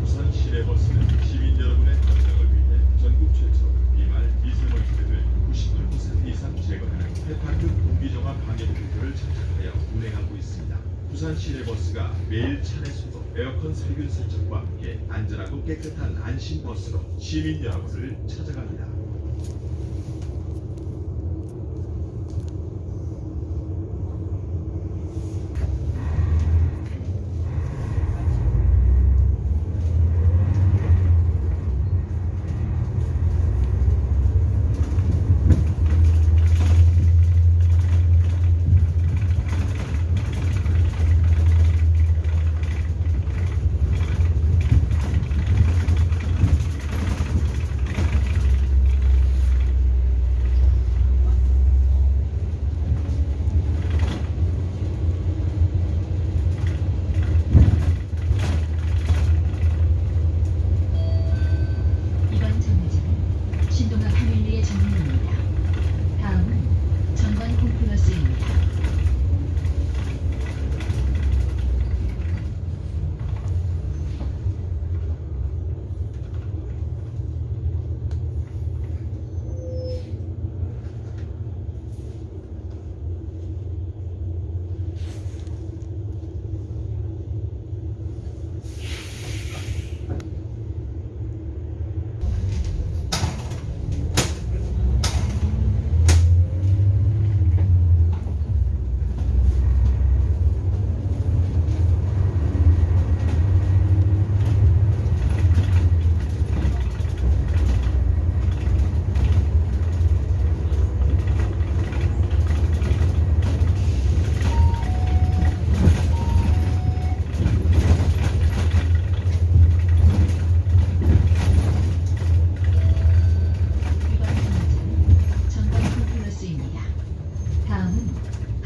부산시내 버스는 시민 여러분의 건강을 위해 전국 최초 비말 미세먼지를 98% 이상 제거하는 해파급 공기정화 방해 목표를 착착하여 운행하고 있습니다. 부산 시내 버스가 매일 차례수도 에어컨 살균 세척과 함께 안전하고 깨끗한 안심 버스로 시민 여러분을 찾아갑니다.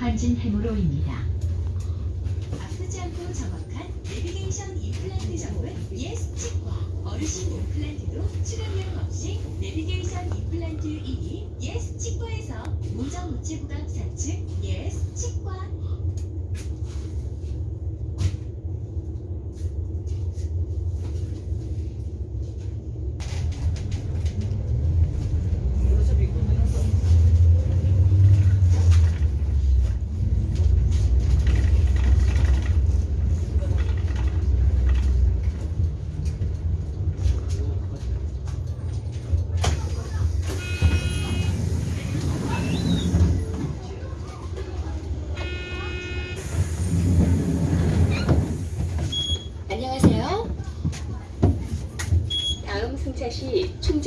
빠진 해무로입니다. 아프지 않고 정확한 내비게이션 임플란트 정보는 ES 치과 어르신 임플란트도 출연료 없이 내비게이션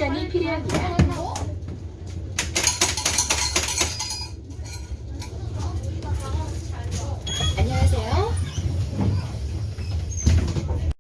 Jenny Piriakia.